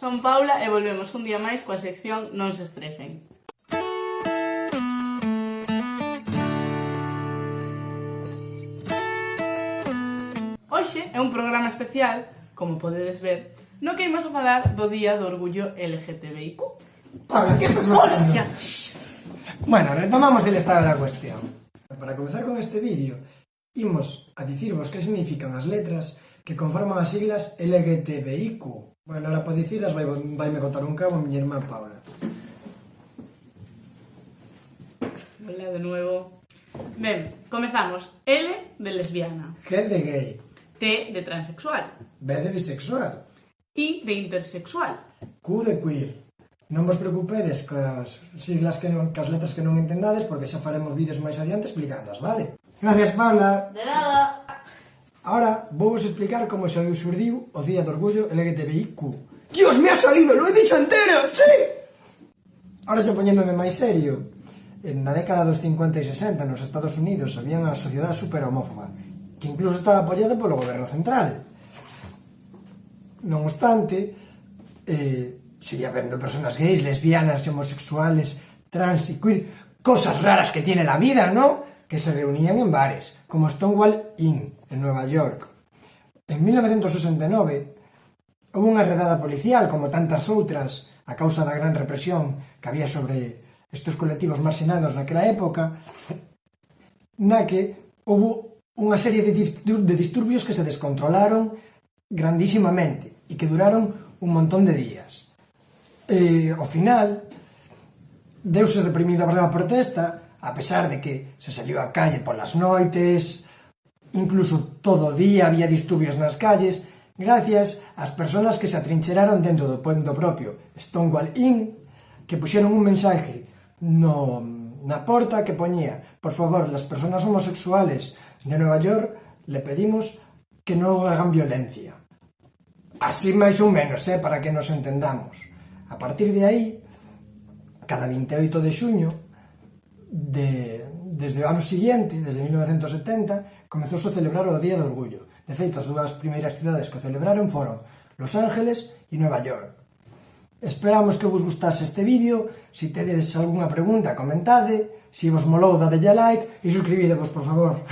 Son Paula e volvemos un día máis coa sección Non se estresen. Hoxe é un programa especial, como podedes ver, no que imos a falar do Día do Orgullo LGTBIQ. Paula, que estás Hostia! Bueno, retomamos el estado da cuestión. Para comenzar con este vídeo, imos a dicirvos que significan as letras que conforman as siglas LGTBIQ Bueno, ahora para dicirlas vai, vai me contar un cabo a miña irmá Paula. Hola de nuevo. Ben, comezamos. L de lesbiana. G de gay. T de transexual. B de bisexual. I de intersexual. Q de queer. Non vos preocupedes cas siglas que non, cas letras que non entendades porque xa faremos vídeos máis adiante explicándoas, vale? Gracias, Paula. De nada. Ahora vou vos explicar como se surdiu o Día do Orgullo LGTBIQ. Dios, me ha salido, lo he dicho entero, sí! Ahora se poñéndome máis serio. Na década dos 50 e 60 nos Estados Unidos había unha sociedade super homófoba, que incluso estaba apoiada polo goberno central. Non obstante, eh, seguía vendo personas gays, lesbianas, homosexuales, trans y queer, cosas raras que tiene la vida, ¿no? que se reunían en bares, como Stonewall Inn, en Nueva York. En 1969, hubo unha redada policial, como tantas outras, a causa da gran represión que había sobre estes colectivos marxinados naquela época, na que houve unha serie de, de disturbios que se descontrolaron grandísimamente e que duraron un montón de días. E, ao final, deuse reprimido a verdade protesta, a pesar de que se salió á calle polas noites, incluso todo o día había disturbios nas calles, gracias ás persoas que se atrincheraron dentro do pueblo propio, Stonewall Inn, que puxeron un mensaje no, na porta que poñía por favor, las personas homosexuales de Nueva York le pedimos que non hagan violencia. Así máis ou menos, eh, para que nos entendamos. A partir de aí, cada 28 de xuño, de, desde o ano siguiente, desde 1970, comezouse a celebrar o Día do Orgullo. De feito, as dúas primeiras cidades que o celebraron foron Los Ángeles e Nova York. Esperamos que vos gustase este vídeo, se si tedes algunha pregunta comentade, se si vos molou dadelle like e suscribidevos, por favor.